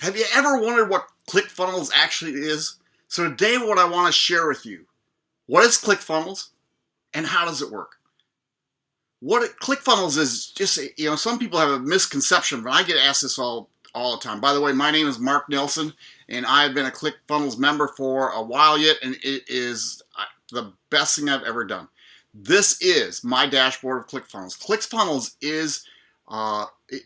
Have you ever wondered what ClickFunnels actually is? So today what I want to share with you, what is ClickFunnels and how does it work? What it, ClickFunnels is just, you know, some people have a misconception, but I get asked this all, all the time. By the way, my name is Mark Nelson and I've been a ClickFunnels member for a while yet and it is uh, the best thing I've ever done. This is my dashboard of ClickFunnels. ClickFunnels is, uh, it,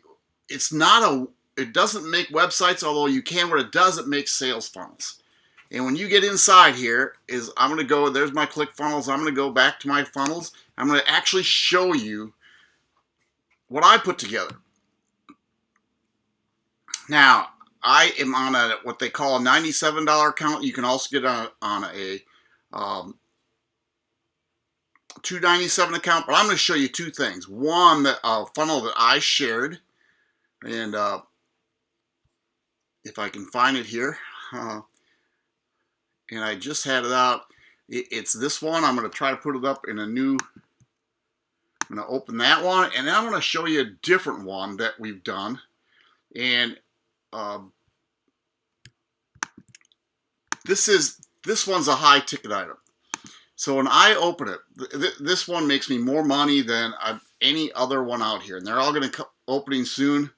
it's not a it doesn't make websites, although you can. What it does, it makes sales funnels. And when you get inside here, is I'm going to go, there's my click funnels. I'm going to go back to my funnels. I'm going to actually show you what I put together. Now, I am on a what they call a $97 account. You can also get on, on a um, 297 account, but I'm going to show you two things. One, that a funnel that I shared, and uh, if I can find it here. Uh, and I just had it out. It, it's this one. I'm going to try to put it up in a new, I'm going to open that one. And then I'm going to show you a different one that we've done. And um, this is, this one's a high ticket item. So when I open it, th this one makes me more money than I've, any other one out here. And they're all going to come opening soon.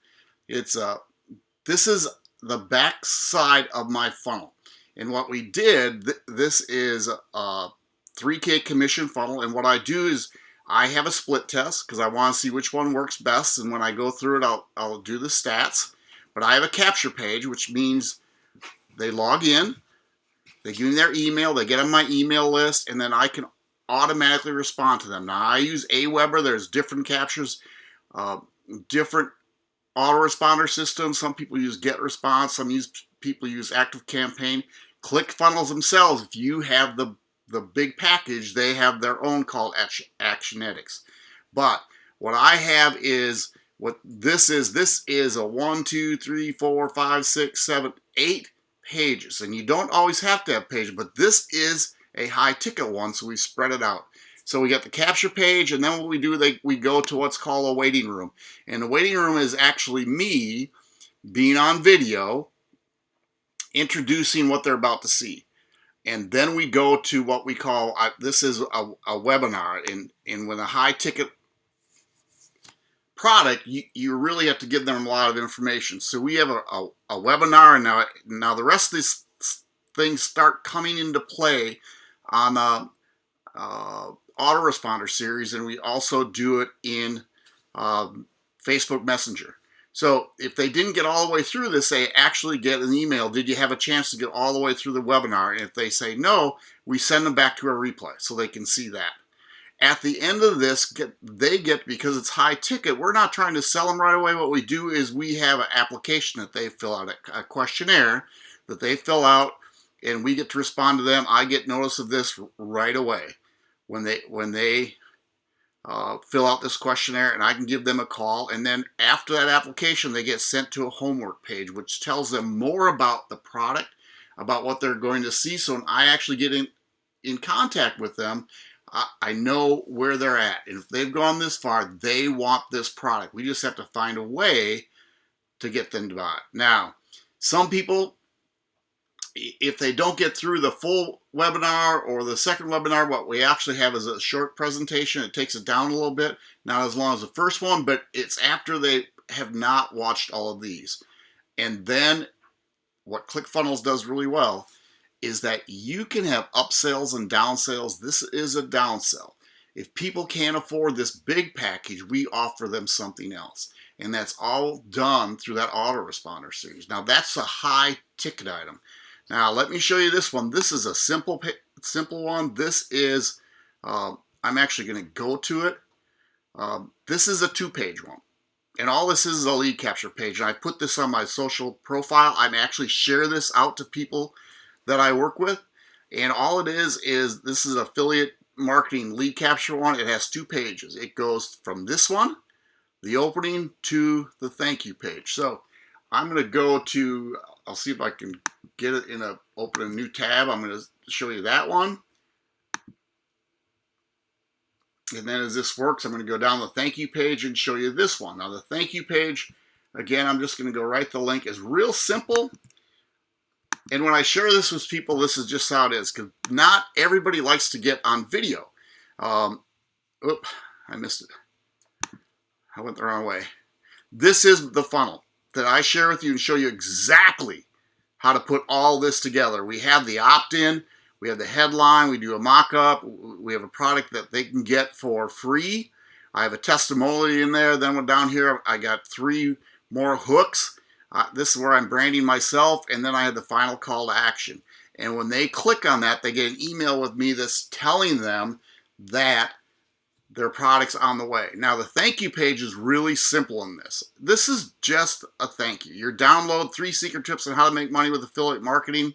It's uh, this is the back side of my funnel. And what we did, th this is a 3K commission funnel. And what I do is I have a split test because I want to see which one works best. And when I go through it, I'll, I'll do the stats. But I have a capture page, which means they log in, they give me their email, they get on my email list, and then I can automatically respond to them. Now, I use Aweber. There's different captures, uh, different autoresponder systems. Some people use GetResponse. Some use people use ActiveCampaign. ClickFunnels themselves, if you have the, the big package, they have their own called Actionetics. But what I have is what this is. This is a one, two, three, four, five, six, seven, eight pages. And you don't always have to have pages, but this is a high ticket one, so we spread it out. So we got the capture page, and then what we do, they, we go to what's called a waiting room. And the waiting room is actually me being on video, introducing what they're about to see. And then we go to what we call, uh, this is a, a, webinar. And, and with a high ticket product, you, you really have to give them a lot of information. So we have a, a, a webinar, and now, now the rest of these things start coming into play on uh, uh, autoresponder series, and we also do it in um, Facebook Messenger. So if they didn't get all the way through this, they actually get an email. Did you have a chance to get all the way through the webinar? And if they say no, we send them back to a replay so they can see that. At the end of this, they get, because it's high ticket, we're not trying to sell them right away. What we do is we have an application that they fill out, a questionnaire that they fill out, and we get to respond to them. I get notice of this right away when they when they uh, fill out this questionnaire and I can give them a call. And then after that application they get sent to a homework page which tells them more about the product about what they're going to see. So when I actually get in in contact with them I, I know where they're at. And if they've gone this far they want this product. We just have to find a way to get them to buy it. Now some people if they don't get through the full webinar or the second webinar, what we actually have is a short presentation. It takes it down a little bit, not as long as the first one, but it's after they have not watched all of these. And then what ClickFunnels does really well is that you can have upsells and downsells. This is a downsell. If people can't afford this big package, we offer them something else. And that's all done through that autoresponder series. Now that's a high ticket item. Now let me show you this one. This is a simple simple one. This is, uh, I'm actually going to go to it. Um, this is a two-page one. And all this is, is a lead capture page. And I put this on my social profile. I actually share this out to people that I work with. And all it is, is this is affiliate marketing lead capture one. It has two pages. It goes from this one, the opening, to the thank you page. So I'm going to go to, I'll see if I can get it in a, open a new tab. I'm going to show you that one. And then as this works, I'm going to go down the thank you page and show you this one. Now the thank you page, Again, I'm just going to go right the link. It's real simple. And when I share this with people, this is just how it is. Because not everybody likes to get on video. Um, oop, I missed it. I went the wrong way. This is the funnel that I share with you and show you exactly how to put all this together. We have the opt-in, we have the headline, we do a mock-up, we have a product that they can get for free. I have a testimonial in there. Then down here, I got three more hooks. Uh, this is where I'm branding myself, and then I have the final call to action. And when they click on that, they get an email with me that's telling them that their product's on the way. Now the thank you page is really simple in this. This is just a thank you. Your download three secret tips on how to make money with affiliate marketing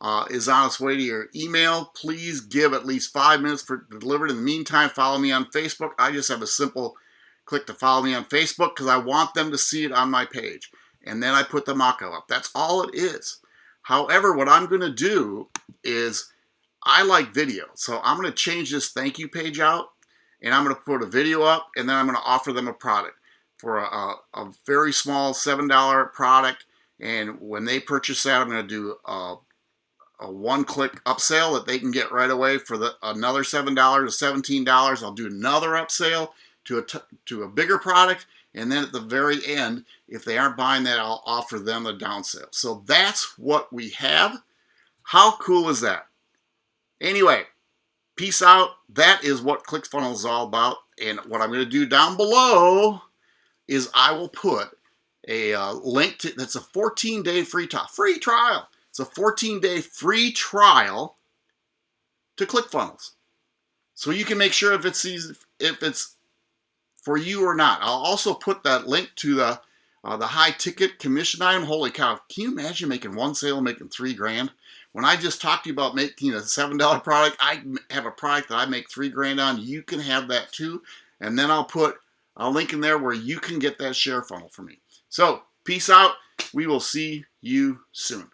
uh, is on its way to your email. Please give at least five minutes for delivered. In the meantime, follow me on Facebook. I just have a simple click to follow me on Facebook because I want them to see it on my page. And then I put the mock-up up. That's all it is. However, what I'm going to do is I like video. So I'm going to change this thank you page out and I'm going to put a video up and then I'm going to offer them a product for a, a, a very small $7 product. And when they purchase that, I'm going to do a, a one-click upsell that they can get right away for the another $7 to $17. I'll do another upsell to a, to a bigger product. And then at the very end, if they aren't buying that, I'll offer them a downsell. So that's what we have. How cool is that? Anyway, peace out. That is what ClickFunnels is all about. And what I'm going to do down below is I will put a uh, link to, that's a 14 day free trial, free trial. It's a 14 day free trial to ClickFunnels. So you can make sure if it's, if it's for you or not. I'll also put that link to the uh, the high ticket commission item. Holy cow, can you imagine making one sale making three grand? When I just talked to you about making a $7 product, I have a product that I make three grand on. You can have that too. And then I'll put a link in there where you can get that share funnel for me. So peace out. We will see you soon.